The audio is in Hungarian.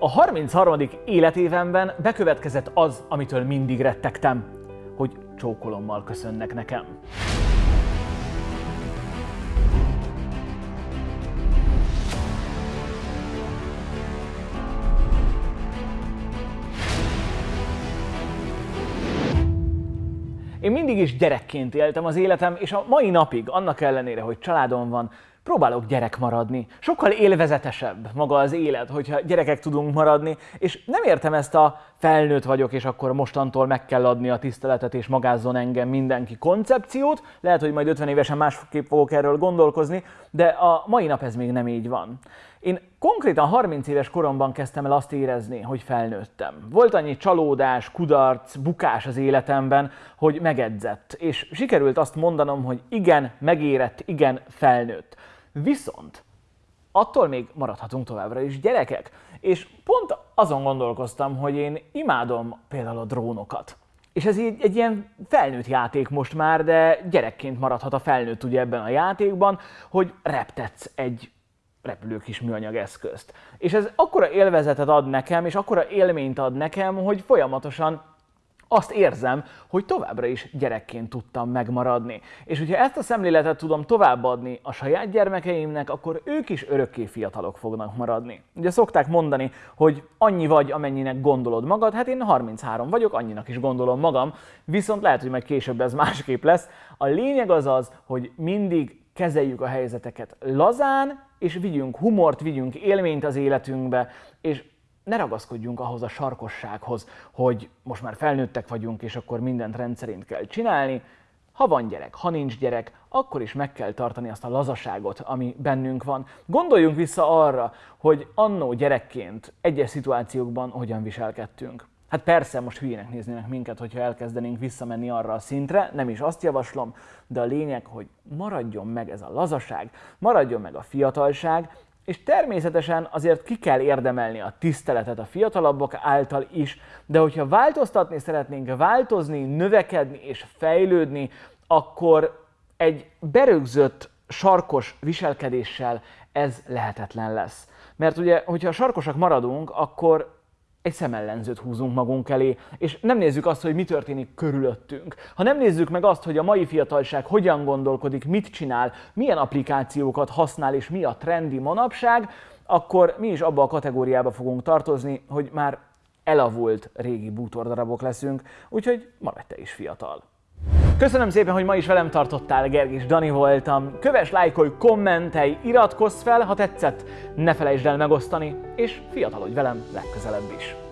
A 33. életévemben bekövetkezett az, amitől mindig rettegtem, hogy csókolommal köszönnek nekem. Én mindig is gyerekként éltem az életem, és a mai napig, annak ellenére, hogy családom van, próbálok gyerek maradni. Sokkal élvezetesebb maga az élet, hogyha gyerekek tudunk maradni, és nem értem ezt a felnőtt vagyok, és akkor mostantól meg kell adni a tiszteletet, és magázzon engem mindenki koncepciót. Lehet, hogy majd 50 évesen másképp fogok erről gondolkozni, de a mai nap ez még nem így van. Én konkrétan 30 éves koromban kezdtem el azt érezni, hogy felnőttem. Volt annyi csalódás, kudarc, bukás az életemben, hogy megedzett, és sikerült azt mondanom, hogy igen, megérett, igen, felnőtt. Viszont attól még maradhatunk továbbra is gyerekek. És pont azon gondolkoztam, hogy én imádom például a drónokat. És ez így egy ilyen felnőtt játék most már, de gyerekként maradhat a felnőtt ugye ebben a játékban, hogy reptetsz egy repülő kis műanyag eszközt. És ez akkora élvezetet ad nekem, és akkora élményt ad nekem, hogy folyamatosan azt érzem, hogy továbbra is gyerekként tudtam megmaradni. És hogyha ezt a szemléletet tudom továbbadni a saját gyermekeimnek, akkor ők is örökké fiatalok fognak maradni. Ugye szokták mondani, hogy annyi vagy, amennyinek gondolod magad, hát én 33 vagyok, annyinak is gondolom magam, viszont lehet, hogy majd később ez másképp lesz. A lényeg az az, hogy mindig kezeljük a helyzeteket lazán, és vigyünk humort, vigyünk élményt az életünkbe, és ne ragaszkodjunk ahhoz a sarkossághoz, hogy most már felnőttek vagyunk, és akkor mindent rendszerint kell csinálni. Ha van gyerek, ha nincs gyerek, akkor is meg kell tartani azt a lazaságot, ami bennünk van. Gondoljunk vissza arra, hogy annó gyerekként egyes szituációkban hogyan viselkedtünk. Hát persze, most hülyének néznének minket, hogyha elkezdenénk visszamenni arra a szintre, nem is azt javaslom, de a lényeg, hogy maradjon meg ez a lazaság, maradjon meg a fiatalság, és természetesen azért ki kell érdemelni a tiszteletet a fiatalabbak által is, de hogyha változtatni szeretnénk, változni, növekedni és fejlődni, akkor egy berögzött, sarkos viselkedéssel ez lehetetlen lesz. Mert ugye, hogyha sarkosak maradunk, akkor egy szemellenzőt húzunk magunk elé, és nem nézzük azt, hogy mi történik körülöttünk. Ha nem nézzük meg azt, hogy a mai fiatalság hogyan gondolkodik, mit csinál, milyen applikációkat használ, és mi a trendi manapság, akkor mi is abba a kategóriába fogunk tartozni, hogy már elavult régi bútordarabok leszünk, úgyhogy maradj te is fiatal. Köszönöm szépen, hogy ma is velem tartottál, Gergis Dani voltam. Kövess, lájkolj, kommentelj, iratkozz fel, ha tetszett, ne felejtsd el megosztani, és fiatalodj velem legközelebb is.